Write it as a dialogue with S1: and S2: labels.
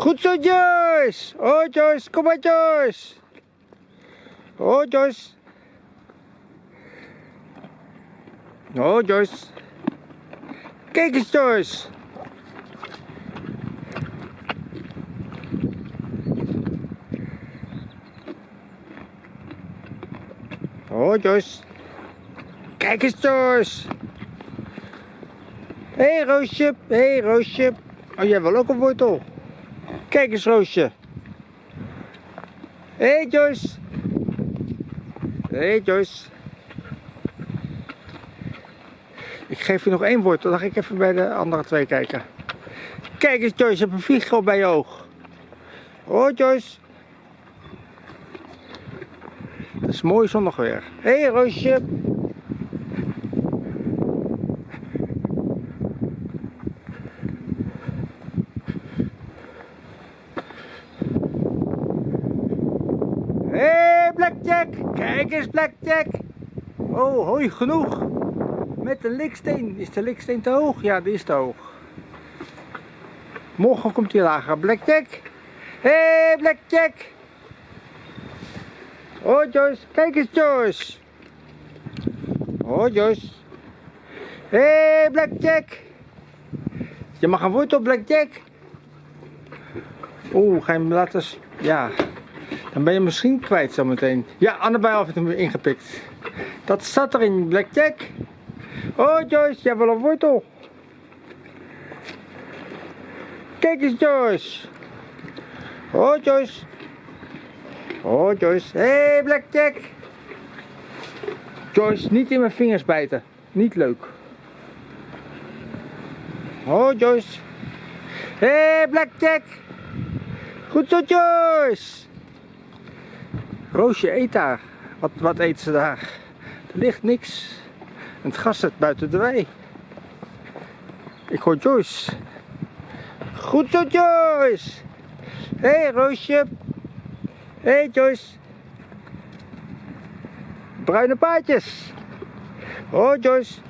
S1: Goed zo, Joyce. Oh, Joyce. Kom maar, Joyce. Oh, Joyce. Oh, Joyce. Kijk eens, Joyce. Oh, Joyce. Kijk eens, Joyce. Hé, hey, Roosje. Hé, hey, Roosje. Oh, jij wil ook een wortel. Kijk eens, Roosje. Hé, hey, Joyce. Hé, hey, Joyce. Ik geef je nog één wortel, dan ga ik even bij de andere twee kijken. Kijk eens, Joyce, je hebt een vliegel bij je oog. Oh, Joyce. Dat is mooi zonnig weer. Hé, hey, Roosje. Hé, hey, Blackjack! Kijk eens, Blackjack! Oh, hoi, genoeg! Met de liksteen. Is de liksteen te hoog? Ja, die is te hoog. Morgen komt hij lager. Blackjack! Hé, hey, Blackjack! Oh, Joyce. Kijk eens, Joyce. Oh, Joyce. Hé, hey, Blackjack! Je mag een wortel, Blackjack! Oeh, ga je hem laten... Ja, dan ben je misschien kwijt zometeen. Ja, Annabel heeft hem weer ingepikt. Dat zat erin, Blackjack. Oh Joyce, jij wil een wortel. Kijk eens Joyce. Oh Joyce. Oh Joyce. Hé hey, Blackjack. Joyce, niet in mijn vingers bijten. Niet leuk. Oh Joyce. Hé hey, Blackjack. Goed zo Joyce. Roosje eet daar. Wat, wat eet ze daar? Er ligt niks. En het gas zit buiten de wei. Ik hoor Joyce. Goed zo Joyce. Hé hey, Roosje. Hé hey, Joyce. Bruine paadjes. Oh Joyce.